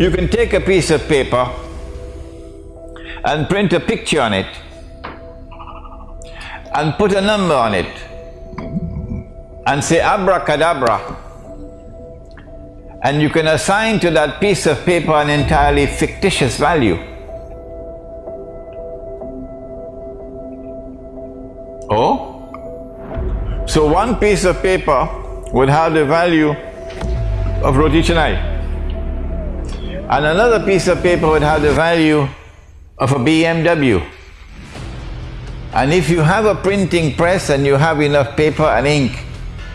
You can take a piece of paper and print a picture on it and put a number on it and say abracadabra and you can assign to that piece of paper an entirely fictitious value. Oh? So one piece of paper would have the value of roti canai and another piece of paper would have the value of a BMW. And if you have a printing press and you have enough paper and ink,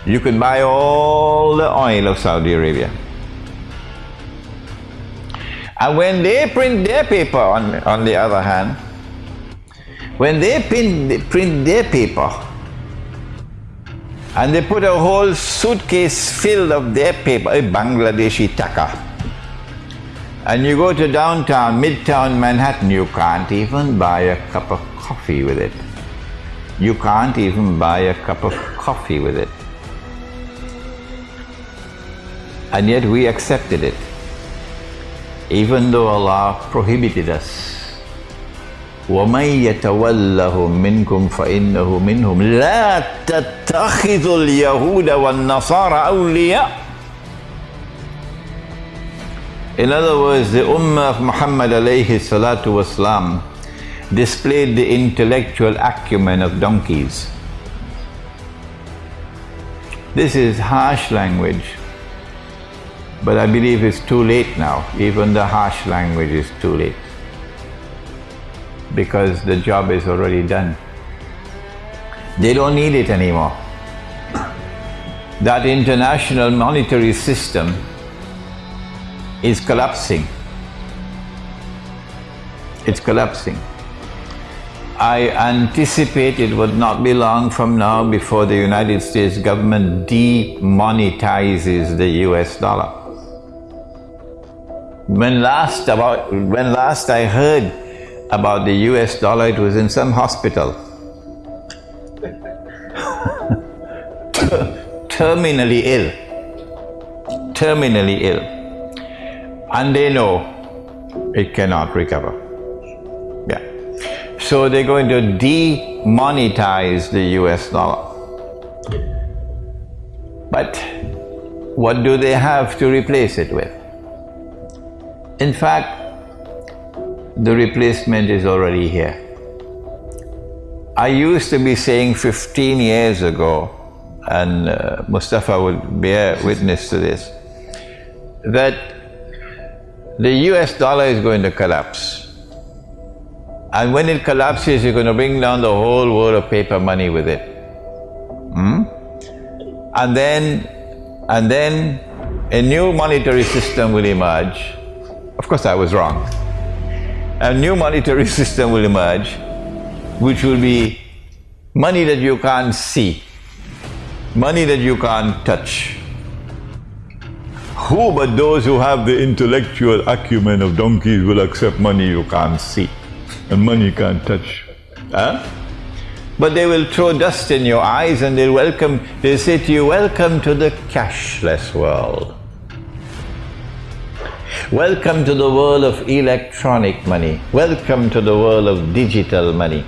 you can buy all the oil of Saudi Arabia. And when they print their paper, on, on the other hand, when they print, print their paper and they put a whole suitcase filled of their paper, a Bangladeshi taka, and you go to downtown, midtown Manhattan, you can't even buy a cup of coffee with it. You can't even buy a cup of coffee with it. And yet we accepted it, even though Allah prohibited us. وَمَن يَتَوَلَّهُم مِّنكُمْ فَإِنَّهُ مِنْهُمْ لَا تَتَّخِذُوا الْيَهُودَ وَالنَّصَارَى أَوْلِيَاءَ in other words, the Ummah of Muhammad alayhi salatu wasalam displayed the intellectual acumen of donkeys. This is harsh language, but I believe it's too late now. Even the harsh language is too late because the job is already done. They don't need it anymore. That international monetary system is collapsing. It's collapsing. I anticipate it would not be long from now before the United States government demonetizes the US dollar. When last about… when last I heard about the US dollar, it was in some hospital. Terminally ill. Terminally ill and they know it cannot recover. Yeah. So they're going to demonetize the US dollar. But what do they have to replace it with? In fact, the replacement is already here. I used to be saying fifteen years ago, and uh, Mustafa would bear witness to this, that the US dollar is going to collapse. And when it collapses, you're going to bring down the whole world of paper money with it. Hmm? And then, and then a new monetary system will emerge. Of course, I was wrong. A new monetary system will emerge, which will be money that you can't see, money that you can't touch, who but those who have the intellectual acumen of donkeys will accept money you can't see and money you can't touch? Huh? But they will throw dust in your eyes and they'll welcome… they'll say to you, welcome to the cashless world. Welcome to the world of electronic money. Welcome to the world of digital money.